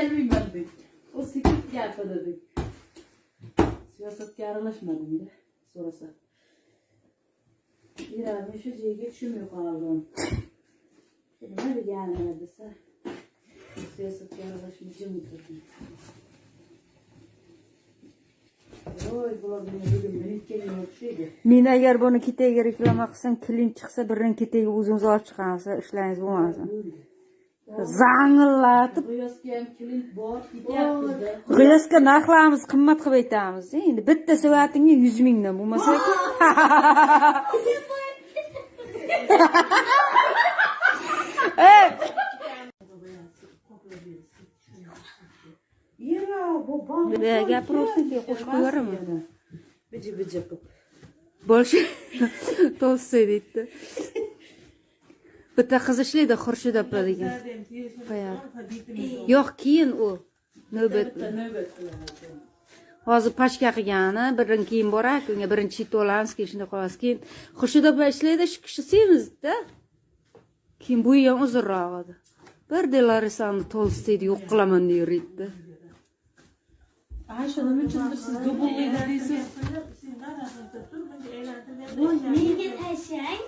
kelmeymedik. O sikip geldi dedik. Siyasatga aralashmadim da. So'rasa. Yurami shu joyga tushunmay qoldim. Nima deganini desa. Siyosatga bular meni bugun minutga o'xshaydi. Men agar buni ketagiga reklama qilsam, klin chiqsa, birini ketagiga o'zingiz olib chiqasiz, ishlangiz bo'lmasin. Zangillatib, g'iyosga narxlarimiz qimmat qilib aytamiz. Endi bitta soatingga 100 mingdan bo'lmasa gapiraversin, keyin qo'shib qo'yaveraman. Biji biji qilib. Boshi to'lsa deydi. Bitta qiz ishlaydi Xurshid opa degan. Yo'q, keyin u navbat. Hozir pashka qilgani, birin keyin borak, unga birinchi to'lamiz, keyin shunday qolamiz. Keyin Xurshid opa ishlaydi, shu kishi semizda Keyin bu ham uzunroq edi. Bir delarisani to'lsaydi yo'q qilaman deyverdi. Ay, nima uchun siz dubullaydi deysiz. Menga tashlang.